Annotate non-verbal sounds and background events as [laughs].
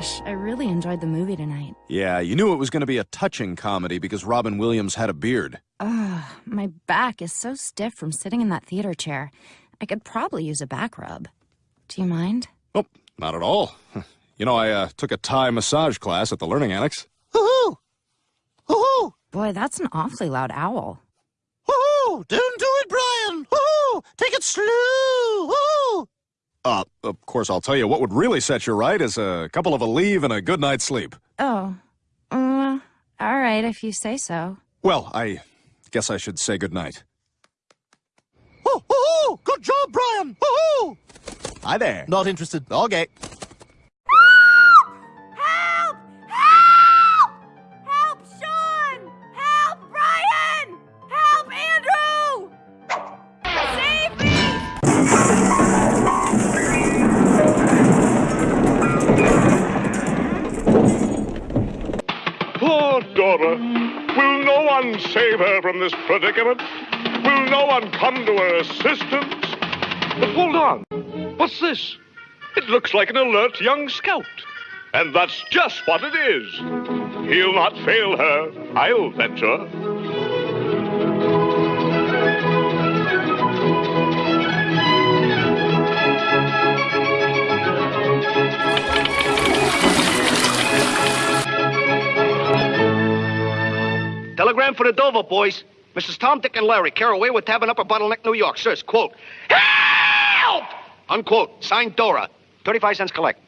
gosh, I really enjoyed the movie tonight. Yeah, you knew it was going to be a touching comedy because Robin Williams had a beard. Ugh, my back is so stiff from sitting in that theater chair. I could probably use a back rub. Do you mind? Oh, not at all. [laughs] You know, I uh, took a Thai massage class at the Learning Annex. Hoo-hoo! Hoo-hoo! Boy, that's an awfully loud owl. Hoo-hoo! Don't do it, Brian! Hoo-hoo! Take it slow! Hoo-hoo! Uh, of course, I'll tell you what would really set you right is a couple of Aleve and a good night's sleep. Oh. Uh, all right, if you say so. Well, I guess I should say good night. Hoo-hoo! Good job, Brian! Hoo-hoo! Hi there. Not interested. Okay. Dora. Will no one save her from this predicament? Will no one come to her assistance? But hold on. What's this? It looks like an alert young scout. And that's just what it is. He'll not fail her, I'll venture. Telegram for the Dover boys. Mrs. Tom, Dick, and Larry, Caraway with Tavern Upper Bottleneck, New York. Sirs, quote, Help! Unquote. Signed Dora. 35 cents collect.